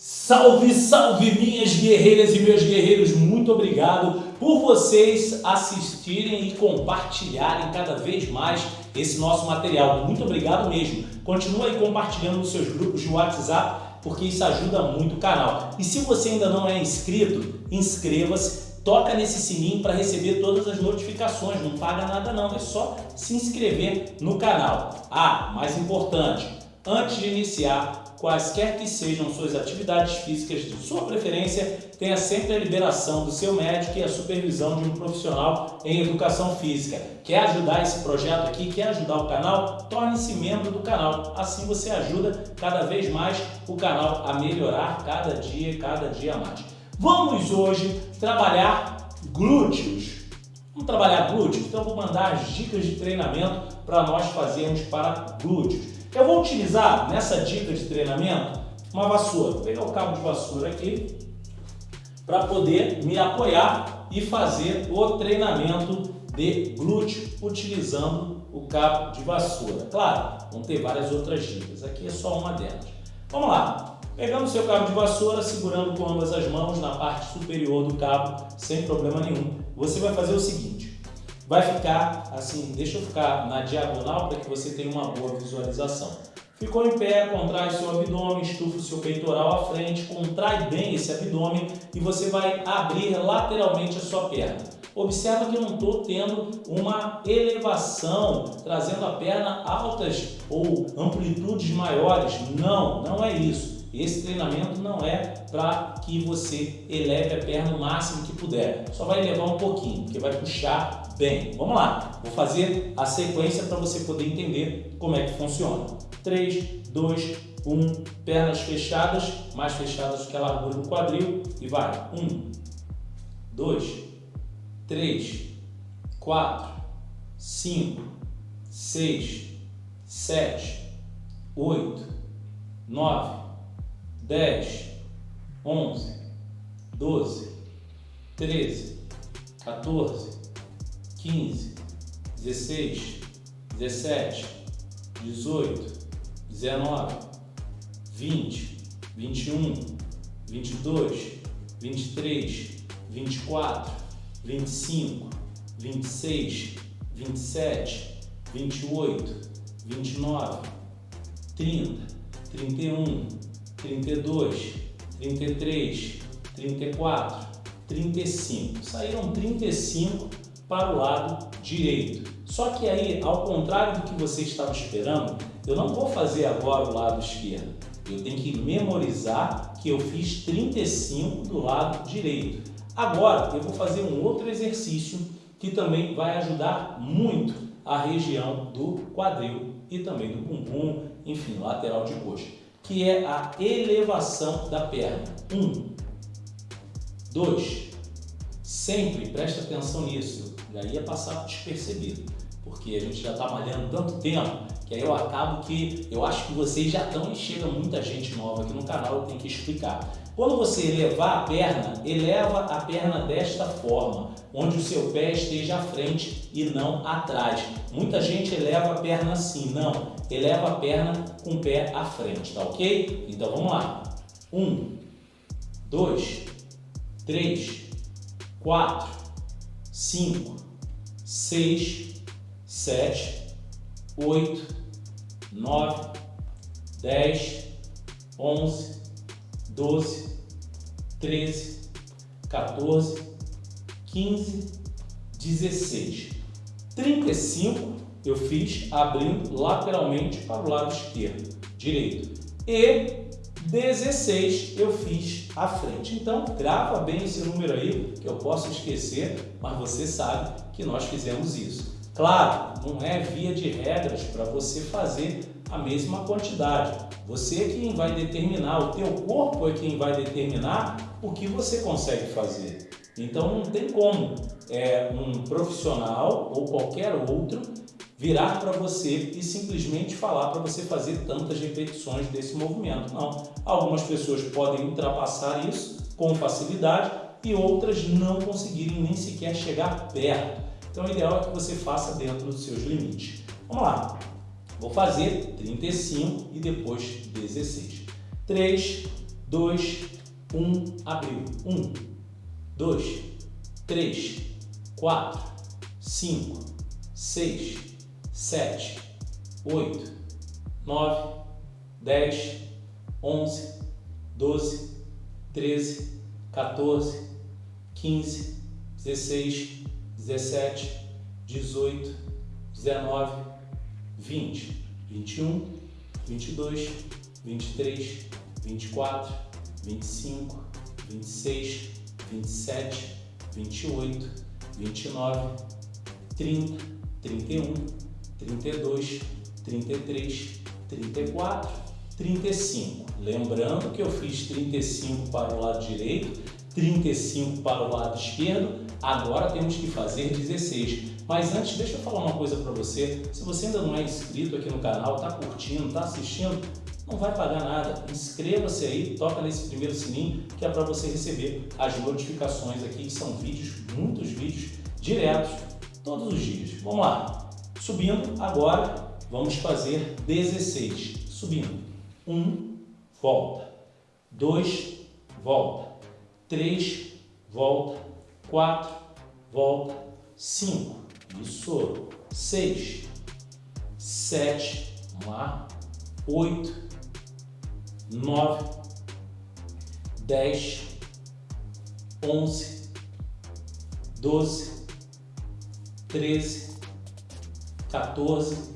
Salve, salve minhas guerreiras e meus guerreiros, muito obrigado por vocês assistirem e compartilharem cada vez mais esse nosso material. Muito obrigado mesmo. Continua aí compartilhando nos seus grupos de WhatsApp, porque isso ajuda muito o canal. E se você ainda não é inscrito, inscreva-se, toca nesse sininho para receber todas as notificações, não paga nada não, é só se inscrever no canal. Ah, mais importante, antes de iniciar, quaisquer que sejam suas atividades físicas de sua preferência, tenha sempre a liberação do seu médico e a supervisão de um profissional em educação física. Quer ajudar esse projeto aqui? Quer ajudar o canal? Torne-se membro do canal. Assim você ajuda cada vez mais o canal a melhorar cada dia, cada dia mais. Vamos hoje trabalhar glúteos. Vamos trabalhar glúteos? Então vou mandar as dicas de treinamento para nós fazermos para glúteos. Eu vou utilizar nessa dica de treinamento uma vassoura. Vou pegar o cabo de vassoura aqui para poder me apoiar e fazer o treinamento de glúteo utilizando o cabo de vassoura. Claro, vão ter várias outras dicas, aqui é só uma delas. Vamos lá, pegando o seu cabo de vassoura, segurando com ambas as mãos na parte superior do cabo, sem problema nenhum, você vai fazer o seguinte, vai ficar assim, deixa eu ficar na diagonal para que você tenha uma boa visualização. Ficou em pé, contrai seu abdômen, estufa o seu peitoral à frente, contrai bem esse abdômen e você vai abrir lateralmente a sua perna. Observa que eu não estou tendo uma elevação, trazendo a perna altas ou amplitudes maiores. Não, não é isso. Esse treinamento não é para que você eleve a perna o máximo que puder. Só vai elevar um pouquinho, porque vai puxar bem. Vamos lá. Vou fazer a sequência para você poder entender como é que funciona. 3, 2, 1. Pernas fechadas, mais fechadas que a largura do quadril. E vai. 1, 2, 3, 4, 5, 6, 7, 8, 9, 10, 11, 12, 13, 14, 15, 16, 17, 18, 19, 20, 21, 22, 23, 24, 25, 26, 27, 28, 29, 30, 31, 32, 33, 34, 35. Saíram 35 para o lado direito. Só que aí, ao contrário do que você estava esperando, eu não vou fazer agora o lado esquerdo. Eu tenho que memorizar que eu fiz 35 do lado direito. Agora, eu vou fazer um outro exercício que também vai ajudar muito a região do quadril e também do bumbum, enfim, lateral de coxa que é a elevação da perna. Um. Dois. Sempre preste atenção nisso. Já ia passar despercebido, porque a gente já está malhando tanto tempo que aí eu acabo que eu acho que vocês já estão e chega muita gente nova aqui no canal, eu tenho que explicar. Quando você elevar a perna, eleva a perna desta forma, onde o seu pé esteja à frente e não atrás. Muita gente eleva a perna assim, não. Eleva a perna com o pé à frente, tá ok? Então vamos lá. Um, dois, três, quatro, cinco, seis, sete, oito, 9, 10, 11, 12, 13, 14, 15, 16. 35 eu fiz abrindo lateralmente para o lado esquerdo, direito. E 16 eu fiz à frente. Então, grava bem esse número aí, que eu posso esquecer, mas você sabe que nós fizemos isso. Claro, não é via de regras para você fazer a mesma quantidade. Você é quem vai determinar, o teu corpo é quem vai determinar o que você consegue fazer. Então não tem como é, um profissional ou qualquer outro virar para você e simplesmente falar para você fazer tantas repetições desse movimento. Não. Algumas pessoas podem ultrapassar isso com facilidade e outras não conseguirem nem sequer chegar perto. Então o ideal é que você faça dentro dos seus limites. Vamos lá. Vou fazer 35 e depois 16. 3, 2, 1, abriu. 1, 2, 3, 4, 5, 6, 7, 8, 9, 10, 11, 12, 13, 14, 15, 16, 17, 18, 19, 20, 21, 22, 23, 24, 25, 26, 27, 28, 29, 30, 31, 32, 33, 34, 35. Lembrando que eu fiz 35 para o lado direito, 35 para o lado esquerdo, agora temos que fazer 16. Mas antes, deixa eu falar uma coisa para você. Se você ainda não é inscrito aqui no canal, está curtindo, está assistindo, não vai pagar nada. Inscreva-se aí, toca nesse primeiro sininho, que é para você receber as notificações aqui, que são vídeos, muitos vídeos, diretos, todos os dias. Vamos lá. Subindo agora, vamos fazer 16. Subindo. 1, volta. 2, volta. 3, volta. 4, volta. 5, isso. 6, 7, vamos lá. 8, 9, 10, 11, 12, 13, 14,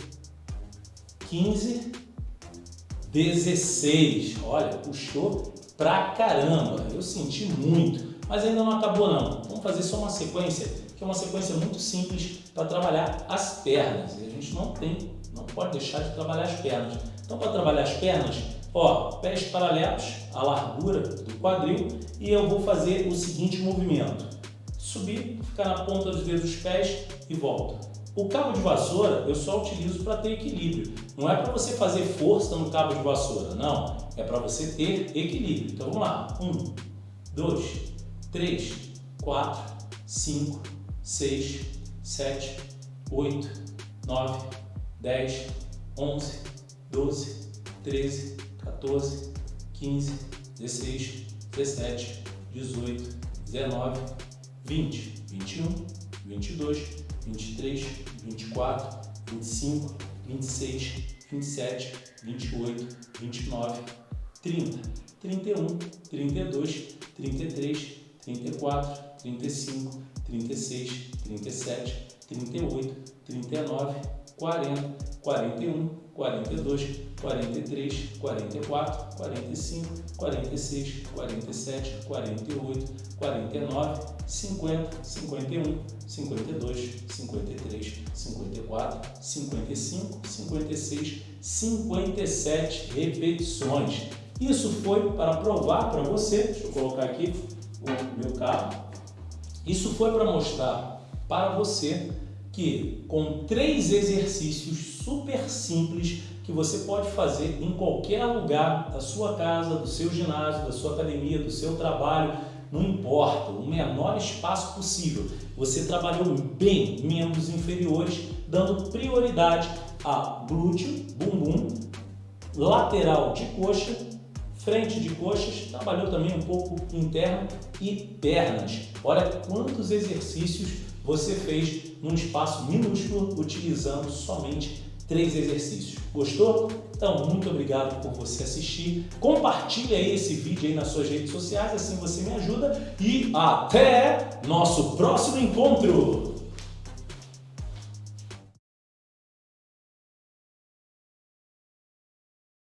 15, 16. Olha, puxou pra caramba. Eu senti muito, mas ainda não acabou não. Vamos fazer só uma sequência, que é uma sequência muito simples para trabalhar as pernas. E a gente não tem, não pode deixar de trabalhar as pernas. Então, para trabalhar as pernas, ó, pés paralelos à largura do quadril e eu vou fazer o seguinte movimento. Subir, ficar na ponta dos dedos dos pés e volta. O cabo de vassoura eu só utilizo para ter equilíbrio. Não é para você fazer força no cabo de vassoura, não. É para você ter equilíbrio. Então vamos lá. Um, dois, três, quatro, cinco, seis, sete, oito, nove, dez, onze, doze, treze, 14, 15, 16, 17, 18, 19, 20, 21, 22, 23, 24, 25, 26, 27, 28, 29, 30, 31, 32, 33, 34, 35, 36, 37, 38, 39, 40, 41, 42, 43, 44, 45, 46, 47, 48, 49, 50, 51, 52, 53, 54, 55, 56, 57 repetições. Isso foi para provar para você, deixa eu colocar aqui o meu carro, isso foi para mostrar para você que com três exercícios super simples que você pode fazer em qualquer lugar da sua casa, do seu ginásio, da sua academia, do seu trabalho, não importa, o menor espaço possível. Você trabalhou bem membros inferiores, dando prioridade a glúteo, bumbum, lateral de coxa, frente de coxas, trabalhou também um pouco interno e pernas. Olha quantos exercícios você fez num espaço minúsculo utilizando somente três exercícios. Gostou? Então, muito obrigado por você assistir. Compartilhe aí esse vídeo aí nas suas redes sociais, assim você me ajuda. E até nosso próximo encontro!